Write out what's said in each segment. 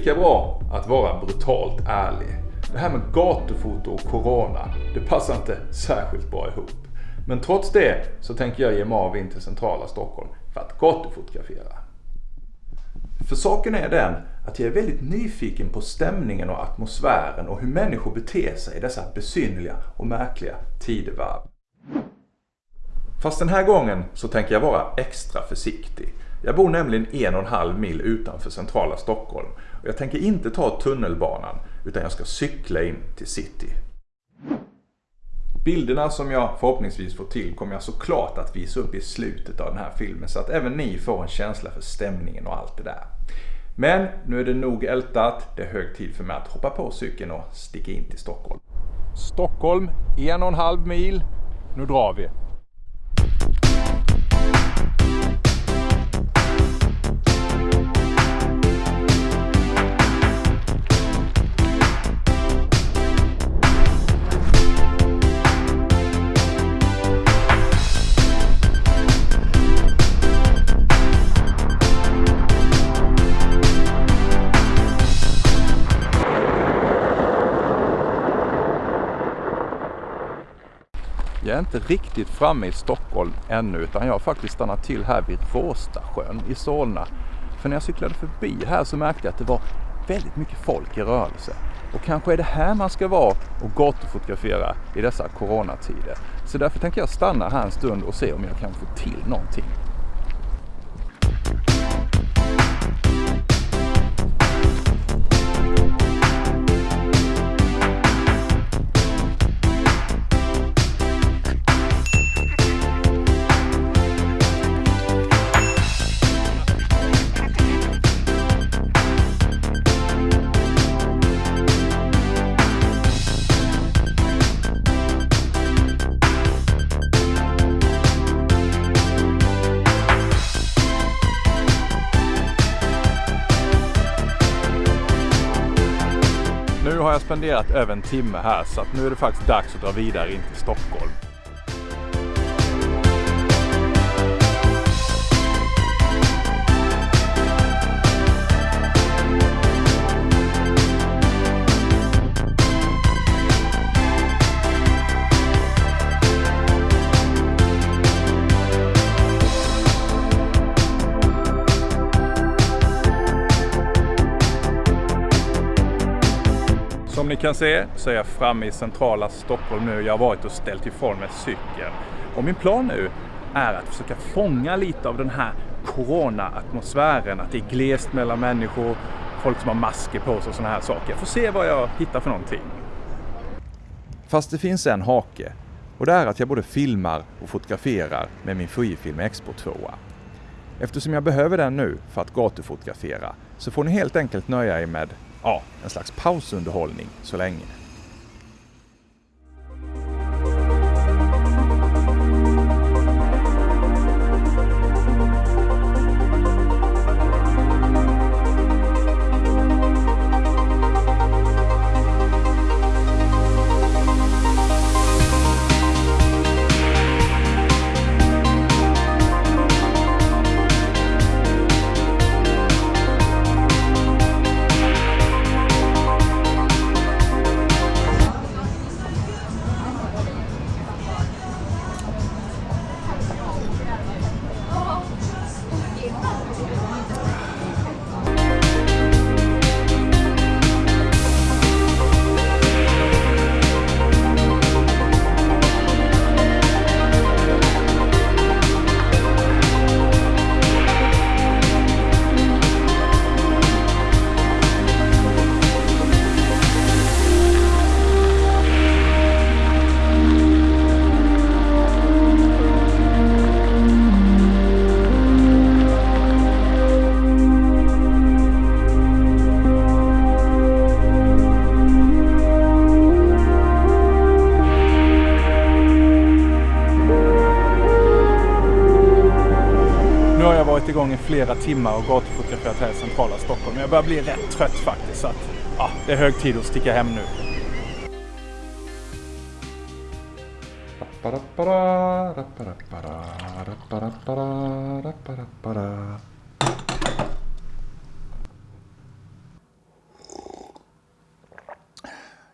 lika bra att vara brutalt ärlig. Det här med gatufoto och corona, det passar inte särskilt bra ihop. Men trots det så tänker jag ge mig av in till centrala Stockholm för att gatufotografera. För saken är den att jag är väldigt nyfiken på stämningen och atmosfären och hur människor beter sig i dessa besynliga och märkliga tidevarv. Fast den här gången så tänker jag vara extra försiktig. Jag bor nämligen en och en halv mil utanför centrala Stockholm och jag tänker inte ta tunnelbanan utan jag ska cykla in till city. Bilderna som jag förhoppningsvis får till kommer jag såklart att visa upp i slutet av den här filmen så att även ni får en känsla för stämningen och allt det där. Men nu är det nog ältat. Det är hög tid för mig att hoppa på cykeln och sticka in till Stockholm. Stockholm, en och en halv mil. Nu drar vi! Jag är inte riktigt framme i Stockholm ännu utan jag har faktiskt stannat till här vid Råstasjön i Solna. För när jag cyklade förbi här så märkte jag att det var väldigt mycket folk i rörelse. Och kanske är det här man ska vara och gatufotografera i dessa coronatider. Så därför tänker jag stanna här en stund och se om jag kan få till någonting. Har jag spenderat över en timme här så att nu är det faktiskt dags att dra vidare in till Stockholm. Kan se så är jag framme i centrala Stockholm nu. Jag har varit och ställt ifrån mig cykeln. Och min plan nu är att försöka fånga lite av den här corona-atmosfären. Att det är glest mellan människor, folk som har masker på sig och sådana här saker. Jag får se vad jag hittar för någonting. Fast det finns en hake. Och det är att jag både filmar och fotograferar med min Fujifilm Expo 2. Eftersom jag behöver den nu för att gatufotografera så får ni helt enkelt nöja er med ja, en slags pausunderhållning så länge. Flera timmar och gatufotograferat här i centrala Stockholm. Jag börjar bli rätt trött faktiskt. Så att, ja, det är hög tid att sticka hem nu.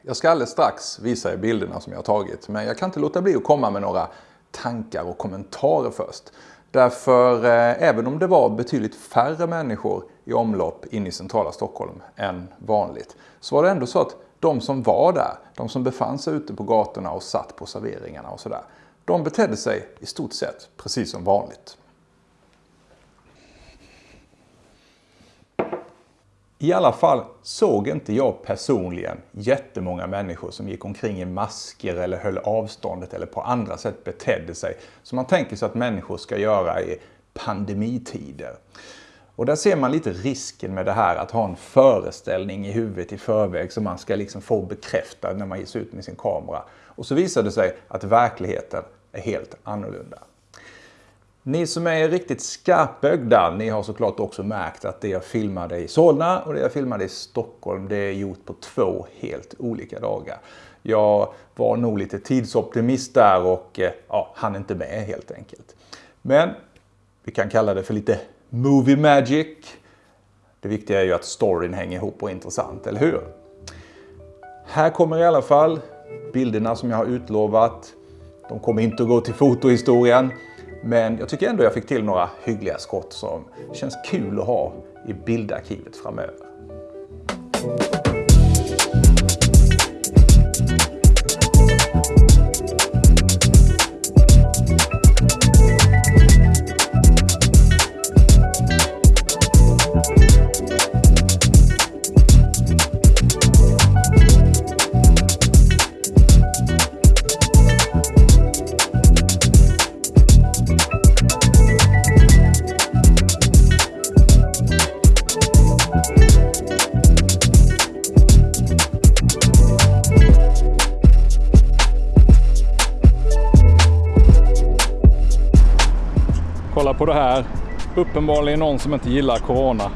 Jag ska alldeles strax visa er bilderna som jag har tagit, men jag kan inte låta bli att komma med några tankar och kommentarer först. Därför eh, även om det var betydligt färre människor i omlopp in i centrala Stockholm än vanligt, så var det ändå så att de som var där, de som befann sig ute på gatorna och satt på serveringarna och sådär, de betedde sig i stort sett precis som vanligt. I alla fall såg inte jag personligen jättemånga människor som gick omkring i masker eller höll avståndet eller på andra sätt betedde sig som man tänker sig att människor ska göra i pandemitider. Och där ser man lite risken med det här att ha en föreställning i huvudet i förväg som man ska liksom få bekräftad när man ger sig ut med sin kamera. Och så visar det sig att verkligheten är helt annorlunda. Ni som är riktigt skarpögda, ni har såklart också märkt att det jag filmade i Solna och det jag filmade i Stockholm, det är gjort på två helt olika dagar. Jag var nog lite tidsoptimist där och eh, ja, hann inte med helt enkelt. Men vi kan kalla det för lite movie magic. Det viktiga är ju att storyn hänger ihop och är intressant, eller hur? Här kommer i alla fall bilderna som jag har utlovat. De kommer inte att gå till fotohistorien. Men jag tycker ändå jag fick till några hyggliga skott som känns kul att ha i bildarkivet framöver. Kolla på det här. Uppenbarligen någon som inte gillar Corona.